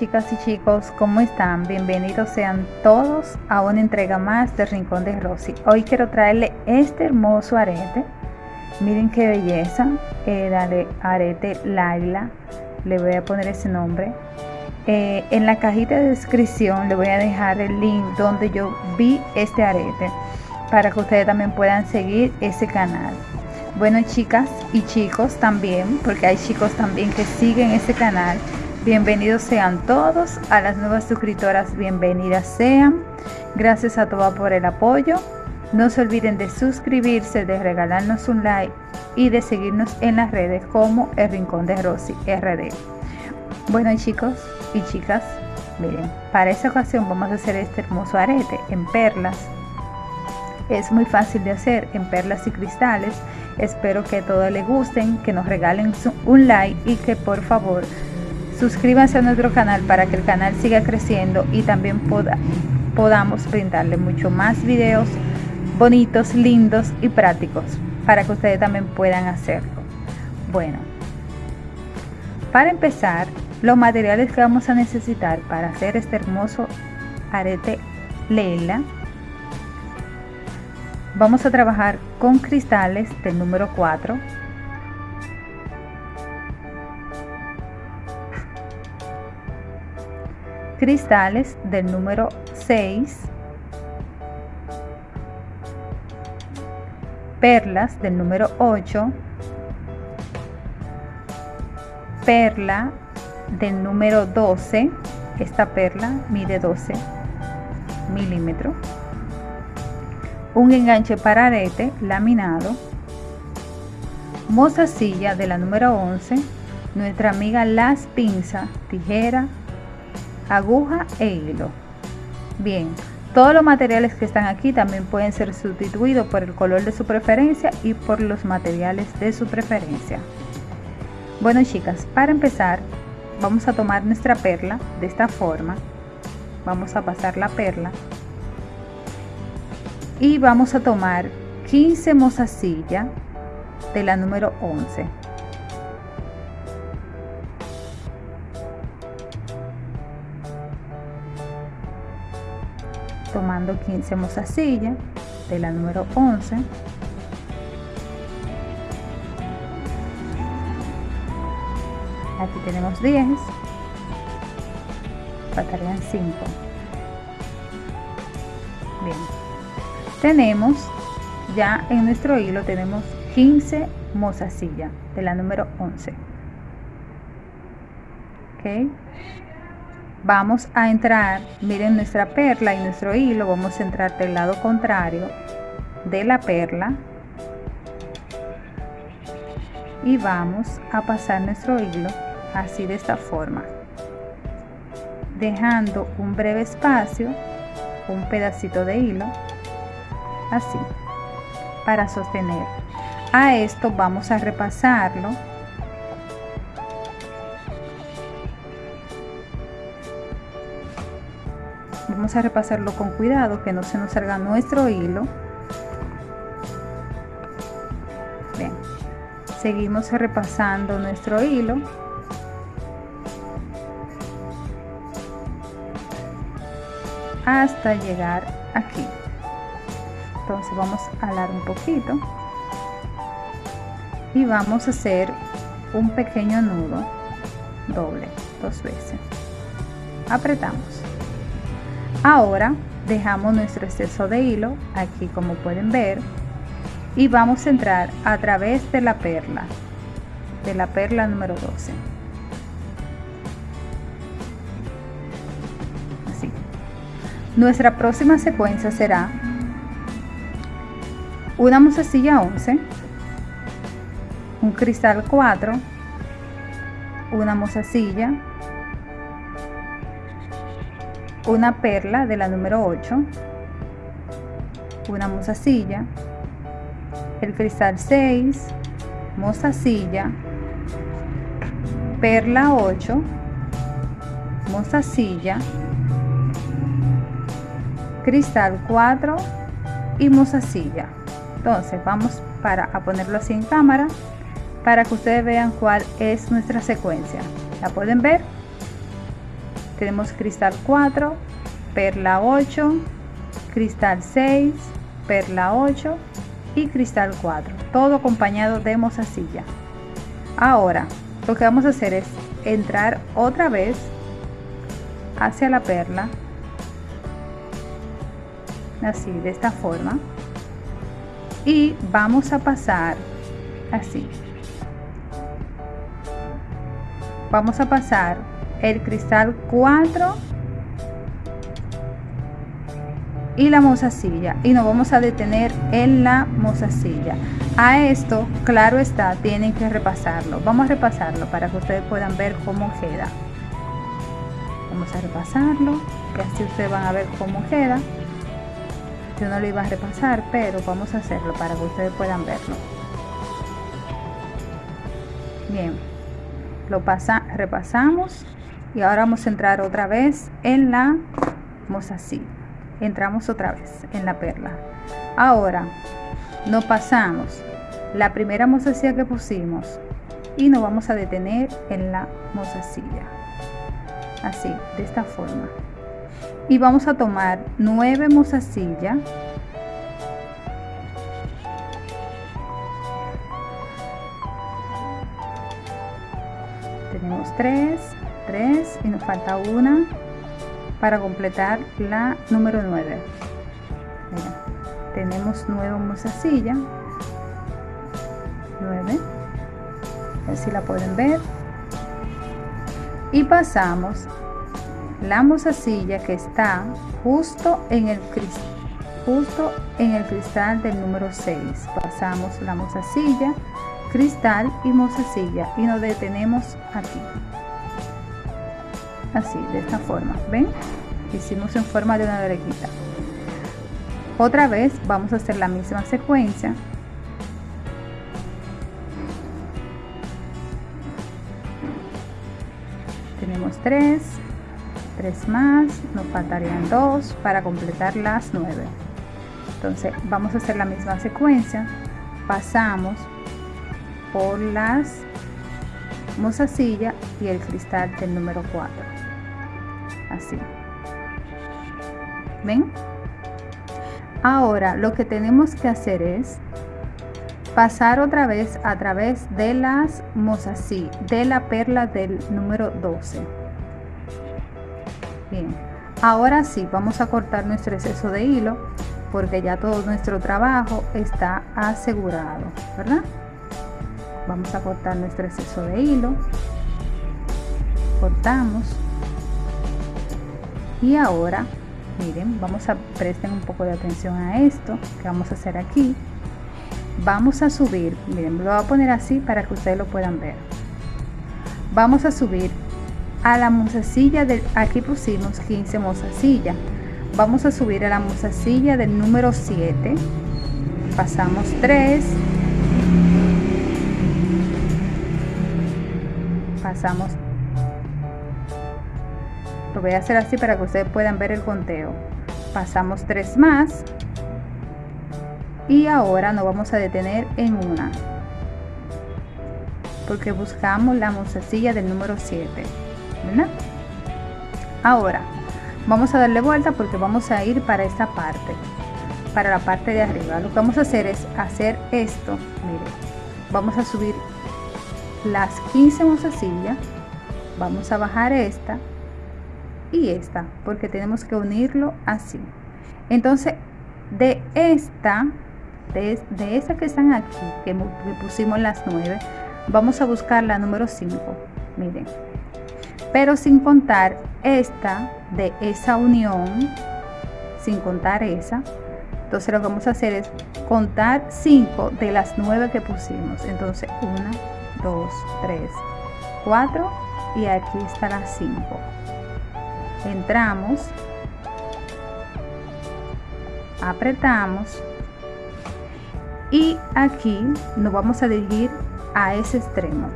Chicas y chicos, ¿cómo están? Bienvenidos sean todos a una entrega más de Rincón de Rosy. Hoy quiero traerle este hermoso arete. Miren qué belleza. Eh, dale, arete Laila. Le voy a poner ese nombre. Eh, en la cajita de descripción le voy a dejar el link donde yo vi este arete para que ustedes también puedan seguir ese canal. Bueno chicas y chicos también, porque hay chicos también que siguen ese canal Bienvenidos sean todos a las nuevas suscriptoras, bienvenidas sean. Gracias a todas por el apoyo. No se olviden de suscribirse, de regalarnos un like y de seguirnos en las redes como El Rincón de Rosy RD. Bueno chicos y chicas, miren, para esta ocasión vamos a hacer este hermoso arete en perlas. Es muy fácil de hacer en perlas y cristales. Espero que a todos les gusten, que nos regalen un like y que por favor Suscríbanse a nuestro canal para que el canal siga creciendo y también podamos brindarle mucho más videos bonitos, lindos y prácticos para que ustedes también puedan hacerlo. Bueno, para empezar, los materiales que vamos a necesitar para hacer este hermoso arete Lela vamos a trabajar con cristales del número 4 cristales del número 6, perlas del número 8, perla del número 12, esta perla mide 12 milímetros, un enganche para arete laminado, mozasilla de la número 11, nuestra amiga las pinzas, tijera, aguja e hilo. Bien, todos los materiales que están aquí también pueden ser sustituidos por el color de su preferencia y por los materiales de su preferencia. Bueno chicas, para empezar vamos a tomar nuestra perla de esta forma. Vamos a pasar la perla y vamos a tomar 15 mozasillas de la número 11 tomando 15 mozasillas de la número 11 aquí tenemos 10 faltarían 5 bien. Tenemos ya en nuestro hilo tenemos 15 mozasillas de la número 11 ok vamos a entrar miren nuestra perla y nuestro hilo vamos a entrar del lado contrario de la perla. Y vamos a pasar nuestro hilo así de esta forma dejando un breve espacio un pedacito de hilo así para sostener. A esto vamos a repasarlo vamos a repasarlo con cuidado que no se nos salga nuestro hilo. Bien. Seguimos repasando nuestro hilo. Hasta llegar aquí. Entonces vamos a alar un poquito. Y vamos a hacer un pequeño nudo doble dos veces. Apretamos ahora dejamos nuestro exceso de hilo aquí como pueden ver y vamos a entrar a través de la perla de la perla número 12 así. Nuestra próxima secuencia será una musecilla 11 un cristal 4 una mozasilla una perla de la número 8, una mozasilla, el cristal 6, mozasilla, perla 8, mozasilla, cristal 4 y mozasilla. Entonces vamos para a ponerlo así en cámara para que ustedes vean cuál es nuestra secuencia. ¿La pueden ver? Tenemos cristal 4 perla 8 cristal 6 perla 8 y cristal 4 todo acompañado de mozasilla ahora lo que vamos a hacer es entrar otra vez hacia la perla así de esta forma. Y vamos a pasar así. Vamos a pasar el cristal 4 y la mozasilla. Y nos vamos a detener en la mozasilla. A esto claro está tienen que repasarlo. Vamos a repasarlo para que ustedes puedan ver cómo queda. Vamos a repasarlo y así ustedes van a ver cómo queda. Yo no lo iba a repasar pero vamos a hacerlo para que ustedes puedan verlo. Bien lo pasa repasamos y ahora vamos a entrar otra vez en la mozasilla entramos otra vez en la perla. Ahora nos pasamos. La primera mozasilla que pusimos y nos vamos a detener en la mozasilla así de esta forma. Y vamos a tomar nueve mozasillas tenemos tres tres y nos falta una para completar la número 9 tenemos nueva mozasilla 9 a si la pueden ver. Y pasamos la mozasilla que está justo en el cristal justo en el cristal del número 6 pasamos la mozasilla cristal y mozasilla y nos detenemos aquí así de esta forma ven hicimos en forma de una orejita otra vez vamos a hacer la misma secuencia tenemos tres 3 más, nos faltarían 2 para completar las 9. Entonces vamos a hacer la misma secuencia, pasamos por las mozasilla y el cristal del número 4. Así. ¿Ven? Ahora lo que tenemos que hacer es pasar otra vez a través de las mozasí, de la perla del número 12 Bien, ahora sí, vamos a cortar nuestro exceso de hilo porque ya todo nuestro trabajo está asegurado, ¿verdad? Vamos a cortar nuestro exceso de hilo. Cortamos. Y ahora, miren, vamos a presten un poco de atención a esto que vamos a hacer aquí. Vamos a subir, miren, lo voy a poner así para que ustedes lo puedan ver. Vamos a subir a la mozasilla del aquí pusimos 15 mozasilla vamos a subir a la mozasilla del número 7 pasamos 3 pasamos lo voy a hacer así para que ustedes puedan ver el conteo. Pasamos 3 más. Y ahora nos vamos a detener en una. Porque buscamos la mozasilla del número 7 ahora vamos a darle vuelta porque vamos a ir para esta parte. Para la parte de arriba. Lo que vamos a hacer es hacer esto. Mire vamos a subir las 15 mozasillas vamos a bajar esta y esta porque tenemos que unirlo así entonces de esta de, de que están aquí que, que pusimos las 9 vamos a buscar la número 5 miren pero sin contar esta de esa unión, sin contar esa. Entonces lo que vamos a hacer es contar 5 de las 9 que pusimos. Entonces 1, 2, 3, 4 y aquí está la 5. Entramos, apretamos y aquí nos vamos a dirigir a ese extremo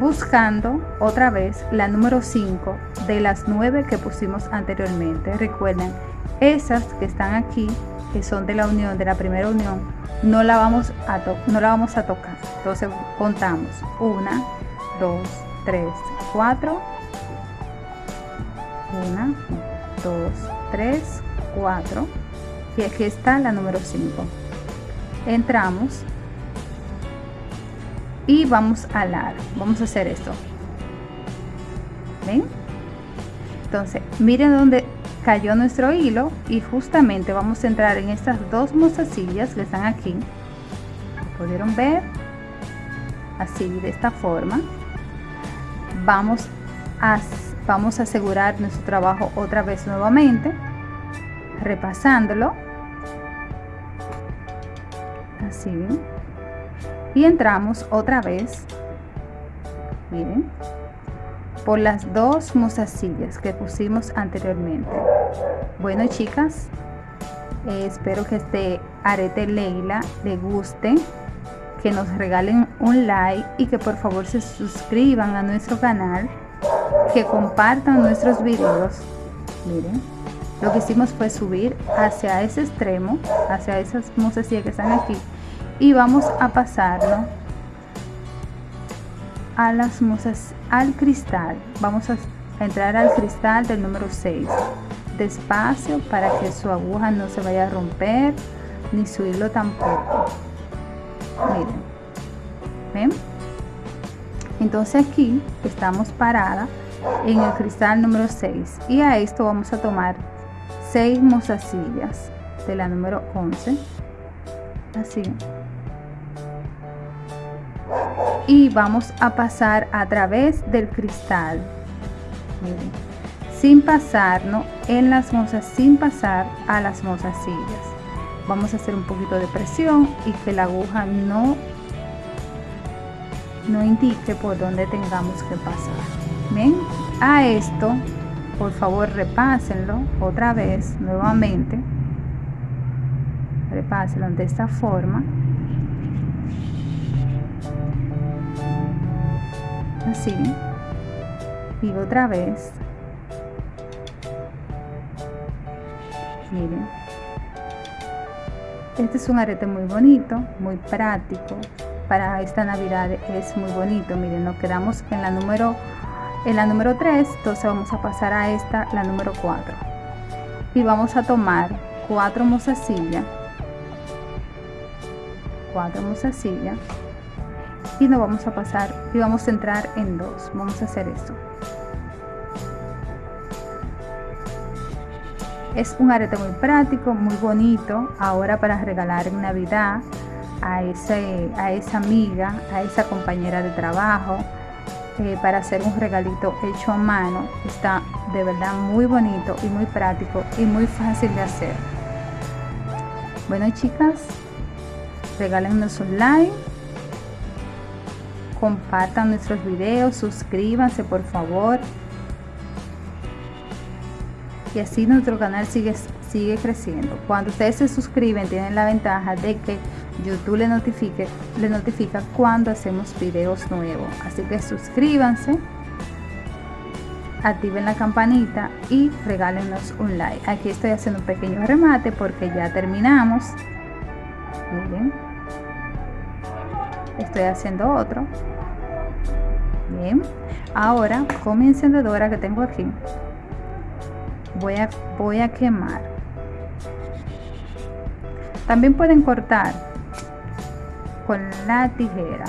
buscando otra vez la número 5 de las 9 que pusimos anteriormente. Recuerden, esas que están aquí, que son de la unión, de la primera unión, no la vamos a, no la vamos a tocar. Entonces contamos 1, 2, 3, 4 2 3 4 y aquí está la número 5 entramos. Y vamos a alar vamos a hacer esto. Ven entonces miren dónde cayó nuestro hilo y justamente vamos a entrar en estas dos mozasillas que están aquí. Pudieron ver así de esta forma. Vamos a vamos a asegurar nuestro trabajo otra vez nuevamente repasándolo. Así. Y entramos otra vez por las dos mozasillas que pusimos anteriormente. Bueno chicas eh, espero que este arete Leila le guste que nos regalen un like y que por favor se suscriban a nuestro canal que compartan nuestros videos. Miren lo que hicimos fue subir hacia ese extremo hacia esas mozasillas que están aquí y vamos a pasarlo a las musas al cristal. Vamos a entrar al cristal del número 6 despacio para que su aguja no se vaya a romper ni su hilo tampoco. Miren ven entonces aquí estamos parada en el cristal número 6 y a esto vamos a tomar 6 mozasillas de la número 11 así. Y vamos a pasar a través del cristal. Miren, sin pasarnos en las mozas sin pasar a las mozasillas. Vamos a hacer un poquito de presión y que la aguja no no indique por donde tengamos que pasar ven a esto por favor repásenlo otra vez nuevamente. Repásenlo de esta forma. Así. Y otra vez. Miren. Este es un arete muy bonito muy práctico. Para esta navidad es muy bonito. Miren nos quedamos en la número en la número 3 entonces vamos a pasar a esta la número 4 y vamos a tomar cuatro mozasillas cuatro mozasillas y nos vamos a pasar y vamos a entrar en dos. Vamos a hacer esto. Es un arete muy práctico muy bonito ahora para regalar en navidad a, ese, a esa amiga a esa compañera de trabajo eh, para hacer un regalito hecho a mano está de verdad muy bonito y muy práctico y muy fácil de hacer bueno chicas regálenos un like compartan nuestros videos, suscríbanse por favor. Y así nuestro canal sigue, sigue creciendo. Cuando ustedes se suscriben tienen la ventaja de que YouTube le notifique, le notifica cuando hacemos videos nuevos. Así que suscríbanse, activen la campanita y regálenos un like. Aquí estoy haciendo un pequeño remate porque ya terminamos. Miren estoy haciendo otro bien ahora con mi encendedora que tengo aquí voy a voy a quemar también pueden cortar con la tijera.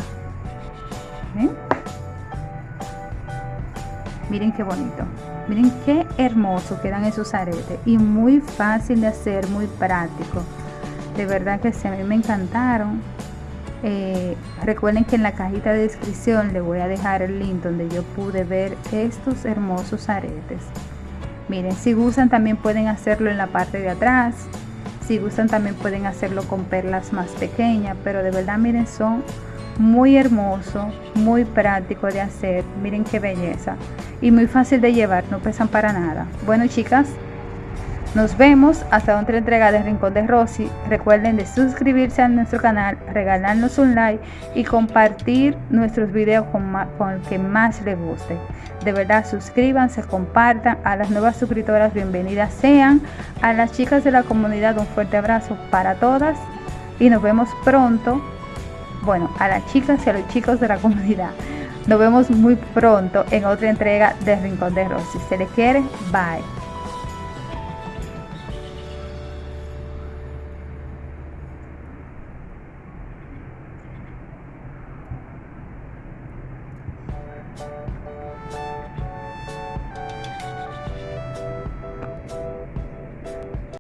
Miren qué bonito. Miren qué hermoso quedan esos aretes. Y muy fácil de hacer muy práctico. De verdad que sí a mí me encantaron. Eh, recuerden que en la cajita de descripción les voy a dejar el link donde yo pude ver estos hermosos aretes. Miren, si gustan también pueden hacerlo en la parte de atrás. Si gustan también pueden hacerlo con perlas más pequeñas. Pero de verdad miren, son muy hermosos, muy práctico de hacer. Miren qué belleza. Y muy fácil de llevar, no pesan para nada. Bueno chicas, nos vemos hasta otra entrega de Rincón de Rosy. Recuerden de suscribirse a nuestro canal, regalarnos un like y compartir nuestros videos con, el que más les guste. De verdad, suscríbanse, compartan. A las nuevas suscriptoras, bienvenidas sean. A las chicas de la comunidad, un fuerte abrazo para todas. Y nos vemos pronto. Bueno, a las chicas y a los chicos de la comunidad. Nos vemos muy pronto en otra entrega de Rincón de Rosy. Se les quiere, bye.